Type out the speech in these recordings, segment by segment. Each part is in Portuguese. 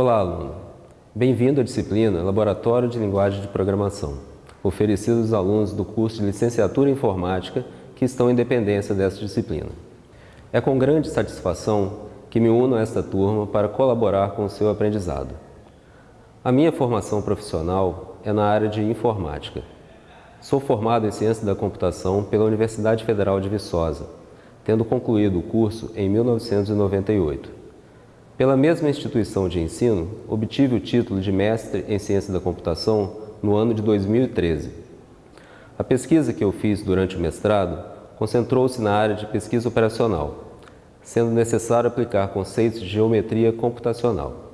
Olá, aluno! Bem-vindo à disciplina Laboratório de Linguagem de Programação, oferecida aos alunos do curso de Licenciatura em Informática que estão em dependência dessa disciplina. É com grande satisfação que me uno a esta turma para colaborar com o seu aprendizado. A minha formação profissional é na área de informática. Sou formado em Ciência da Computação pela Universidade Federal de Viçosa, tendo concluído o curso em 1998. Pela mesma instituição de ensino, obtive o título de Mestre em Ciência da Computação no ano de 2013. A pesquisa que eu fiz durante o mestrado concentrou-se na área de pesquisa operacional, sendo necessário aplicar conceitos de geometria computacional.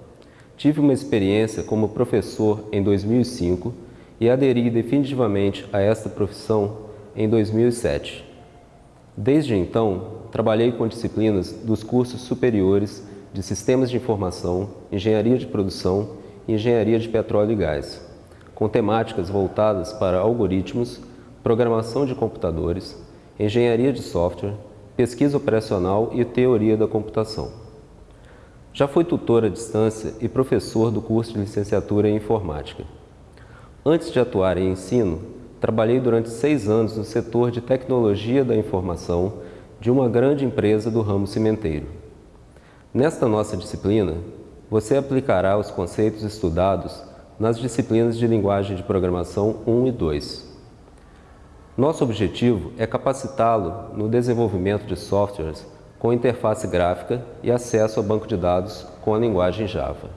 Tive uma experiência como professor em 2005 e aderi definitivamente a esta profissão em 2007. Desde então, trabalhei com disciplinas dos cursos superiores de Sistemas de Informação, Engenharia de Produção e Engenharia de Petróleo e Gás, com temáticas voltadas para algoritmos, programação de computadores, engenharia de software, pesquisa operacional e teoria da computação. Já fui tutor à distância e professor do curso de licenciatura em informática. Antes de atuar em ensino, trabalhei durante seis anos no setor de tecnologia da informação de uma grande empresa do ramo cimenteiro. Nesta nossa disciplina, você aplicará os conceitos estudados nas disciplinas de linguagem de programação 1 e 2. Nosso objetivo é capacitá-lo no desenvolvimento de softwares com interface gráfica e acesso ao banco de dados com a linguagem Java.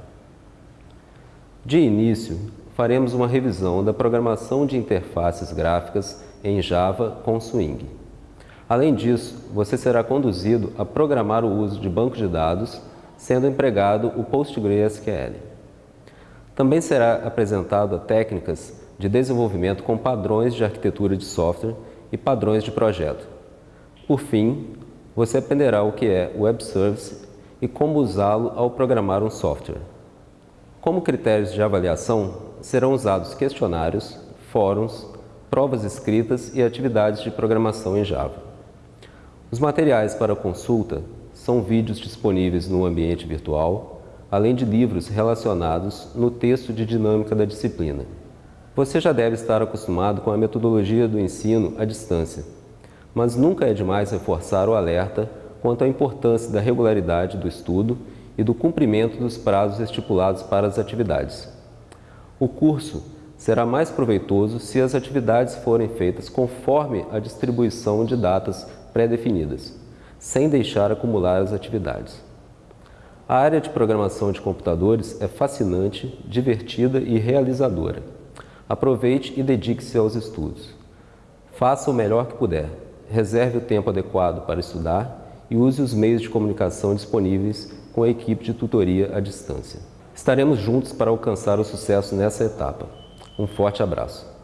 De início, faremos uma revisão da programação de interfaces gráficas em Java com Swing. Além disso, você será conduzido a programar o uso de banco de dados, sendo empregado o PostgreSQL. Também será apresentado técnicas de desenvolvimento com padrões de arquitetura de software e padrões de projeto. Por fim, você aprenderá o que é Web Service e como usá-lo ao programar um software. Como critérios de avaliação, serão usados questionários, fóruns, provas escritas e atividades de programação em Java. Os materiais para consulta são vídeos disponíveis no ambiente virtual, além de livros relacionados no texto de dinâmica da disciplina. Você já deve estar acostumado com a metodologia do ensino à distância, mas nunca é demais reforçar o alerta quanto à importância da regularidade do estudo e do cumprimento dos prazos estipulados para as atividades. O curso será mais proveitoso se as atividades forem feitas conforme a distribuição de datas pré-definidas, sem deixar acumular as atividades. A área de programação de computadores é fascinante, divertida e realizadora. Aproveite e dedique-se aos estudos. Faça o melhor que puder. Reserve o tempo adequado para estudar e use os meios de comunicação disponíveis com a equipe de tutoria à distância. Estaremos juntos para alcançar o sucesso nessa etapa. Um forte abraço.